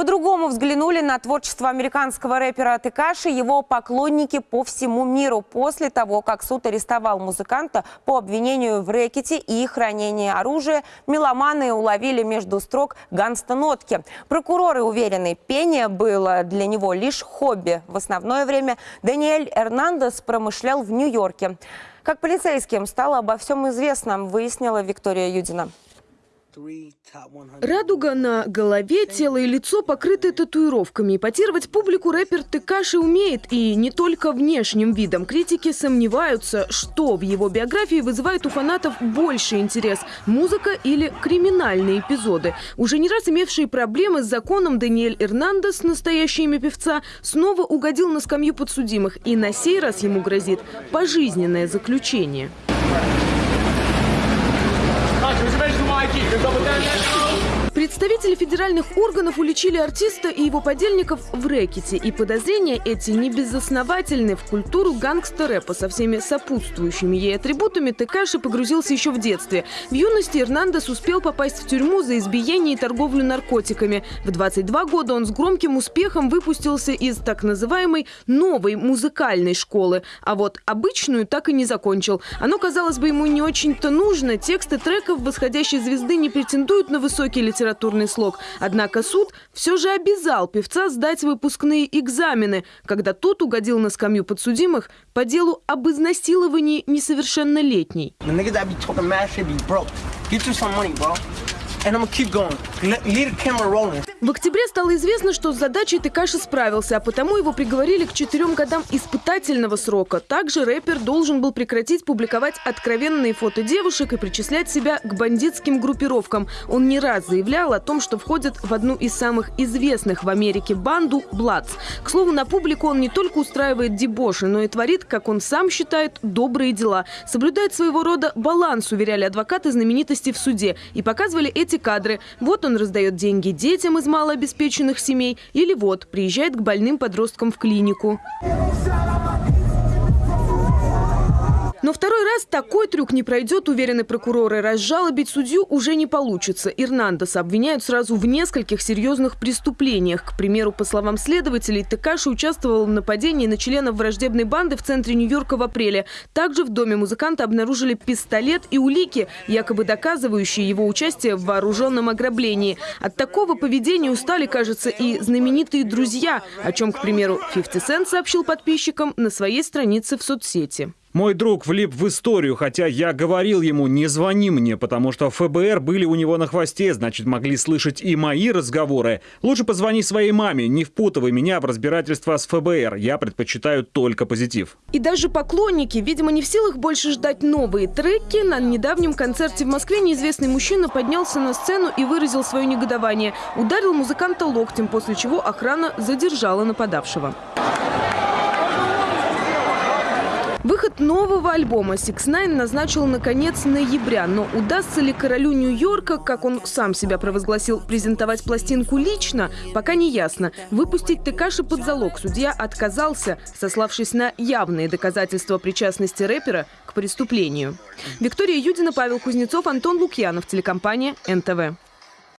По-другому взглянули на творчество американского рэпера Текаши его поклонники по всему миру после того, как суд арестовал музыканта по обвинению в рэкете и хранении оружия. Меломаны уловили между строк ганста-нотки. Прокуроры уверены, пение было для него лишь хобби. В основное время Даниэль Эрнандес промышлял в Нью-Йорке. Как полицейским стало обо всем известно, выяснила Виктория Юдина. Радуга на голове, тело и лицо покрыты татуировками. Ипотировать публику рэпер Текаши умеет, и не только внешним видом. Критики сомневаются, что в его биографии вызывает у фанатов больше интерес – музыка или криминальные эпизоды. Уже не раз имевшие проблемы с законом Даниэль Эрнандес, настоящее имя певца, снова угодил на скамью подсудимых, и на сей раз ему грозит пожизненное заключение. Kita 陷阵 Представители федеральных органов уличили артиста и его подельников в рэкете. И подозрения эти не безосновательны. В культуру гангстер-рэпа со всеми сопутствующими ей атрибутами Текаши погрузился еще в детстве. В юности Эрнандес успел попасть в тюрьму за избиение и торговлю наркотиками. В 22 года он с громким успехом выпустился из так называемой новой музыкальной школы. А вот обычную так и не закончил. Оно, казалось бы, ему не очень-то нужно. Тексты треков восходящей звезды не претендуют на высокий литературный слог. Однако суд все же обязал певца сдать выпускные экзамены, когда тот угодил на скамью подсудимых по делу об изнасиловании несовершеннолетней. В октябре стало известно, что с задачей Текаши справился, а потому его приговорили к четырем годам испытательного срока. Также рэпер должен был прекратить публиковать откровенные фото девушек и причислять себя к бандитским группировкам. Он не раз заявлял о том, что входит в одну из самых известных в Америке банду «Бладс». К слову, на публику он не только устраивает дебоши, но и творит, как он сам считает, добрые дела. Соблюдает своего рода баланс, уверяли адвокаты знаменитости в суде. И показывали эти эти кадры. Вот он раздает деньги детям из малообеспеченных семей. Или вот, приезжает к больным подросткам в клинику. Но второй раз такой трюк не пройдет, уверены прокуроры. Разжалобить судью уже не получится. Ирнандеса обвиняют сразу в нескольких серьезных преступлениях. К примеру, по словам следователей, Текаши участвовал в нападении на членов враждебной банды в центре Нью-Йорка в апреле. Также в доме музыканта обнаружили пистолет и улики, якобы доказывающие его участие в вооруженном ограблении. От такого поведения устали, кажется, и знаменитые друзья, о чем, к примеру, 50 Cent сообщил подписчикам на своей странице в соцсети. Мой друг влип в историю, хотя я говорил ему, не звони мне, потому что ФБР были у него на хвосте, значит, могли слышать и мои разговоры. Лучше позвони своей маме, не впутывай меня в разбирательство с ФБР. Я предпочитаю только позитив. И даже поклонники, видимо, не в силах больше ждать новые треки. На недавнем концерте в Москве неизвестный мужчина поднялся на сцену и выразил свое негодование. Ударил музыканта локтем, после чего охрана задержала нападавшего. Выход нового альбома Six Nine назначил на конец ноября. Но удастся ли королю Нью-Йорка, как он сам себя провозгласил, презентовать пластинку лично, пока не ясно. Выпустить Текаши под залог судья отказался, сославшись на явные доказательства причастности рэпера к преступлению. Виктория Юдина, Павел Кузнецов, Антон Лукьянов, телекомпания НТВ.